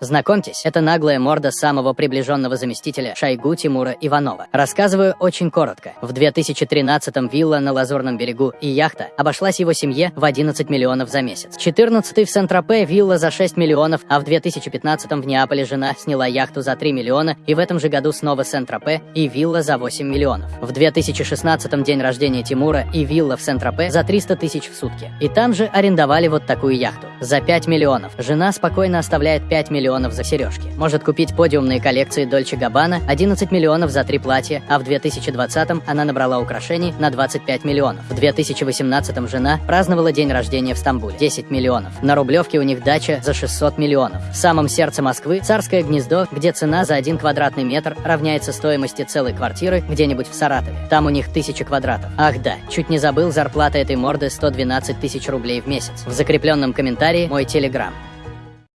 Знакомьтесь, это наглая морда самого приближенного заместителя Шойгу Тимура Иванова. Рассказываю очень коротко. В 2013-м вилла на Лазурном берегу и яхта обошлась его семье в 11 миллионов за месяц. 14-й в Сент-Тропе вилла за 6 миллионов, а в 2015-м в Неаполе жена сняла яхту за 3 миллиона, и в этом же году снова Сент-Тропе и вилла за 8 миллионов. В 2016-м день рождения Тимура и вилла в Сент-Тропе за 300 тысяч в сутки. И там же арендовали вот такую яхту. За 5 миллионов. Жена спокойно оставляет 5 миллионов за сережки. Может купить подиумные коллекции Дольче Габбана 11 миллионов за три платья, а в 2020-м она набрала украшений на 25 миллионов. В 2018-м жена праздновала день рождения в Стамбуле 10 миллионов. На Рублевке у них дача за 600 миллионов. В самом сердце Москвы царское гнездо, где цена за один квадратный метр равняется стоимости целой квартиры где-нибудь в Саратове. Там у них тысяча квадратов. Ах да, чуть не забыл, зарплата этой морды 112 тысяч рублей в месяц. В закрепленном комментарии мой телеграм.